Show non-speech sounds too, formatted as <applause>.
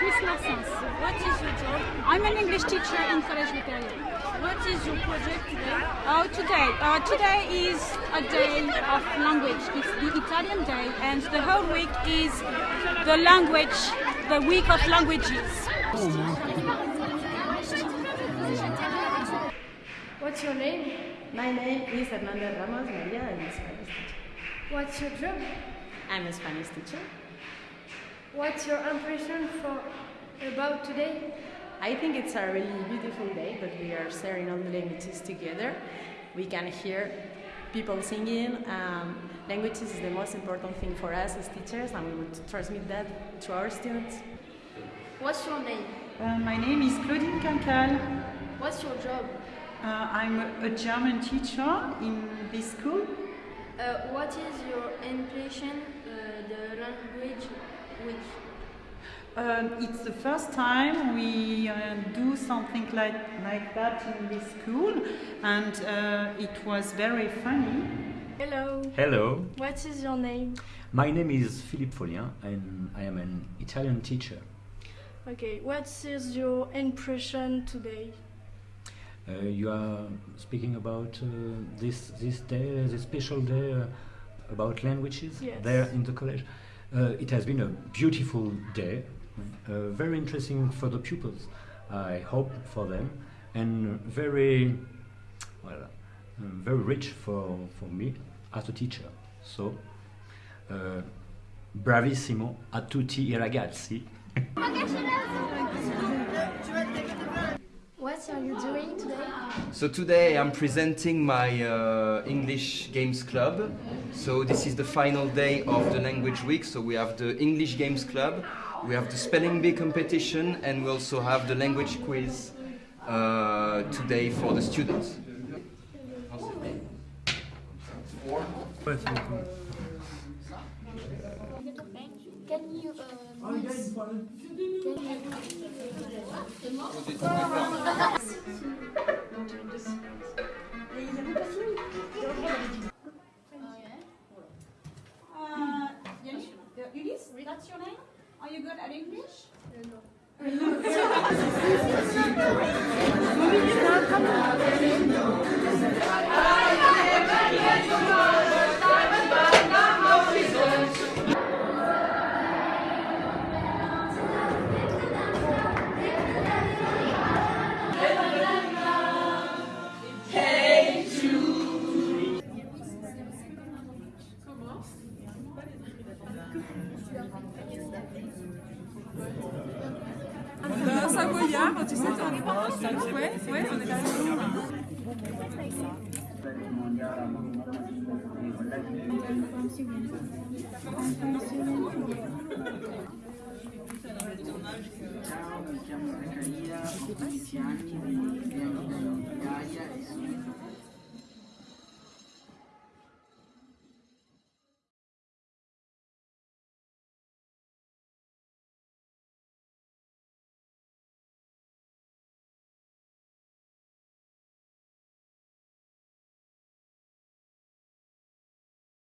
is Miss Maxence. What is your job? I'm an English teacher in Collège Victoria. What is your project today? Oh, today, uh, today is a day of language. It's the Italian day, and the whole week is the language, the week of languages. What's your name? My name is Hernanda Ramos Maria. I'm a Spanish teacher. What's your job? I'm a Spanish teacher. What's your impression for about today? I think it's a really beautiful day, but we are sharing all the languages together. We can hear people singing. Um, languages is the most important thing for us as teachers, and we want to transmit that to our students. What's your name? Uh, my name is Claudine Cancale. What's your job? Uh, I'm a German teacher in this school. Uh, what is your impression uh, the language week? Um, it's the first time we uh, do something like, like that in this school, and uh, it was very funny. Hello. Hello, What is your name? my name is Philippe Folien and I am an Italian teacher. Okay, what is your impression today? Uh, you are speaking about uh, this this day, this special day uh, about languages Yes. there in the college. Uh, it has been a beautiful day, uh, very interesting for the pupils. I hope for them, and very well, um, very rich for for me as a teacher. So, uh, bravissimo a tutti i ragazzi. <laughs> What are you doing today? So today I'm presenting my uh, English Games Club. So this is the final day of the language week. So we have the English Games Club, we have the spelling bee competition, and we also have the language quiz uh, today for the students. Can you uh. Can Uh, uh, Ulysse, that's your name? Are you good at English? Un <laughs> <laughs> savoyard, tu sais, on Ouais, ouais, on est là. Ciao, mi chiamo Zaccaria, ho 16 anni, vivo a Gaia e sono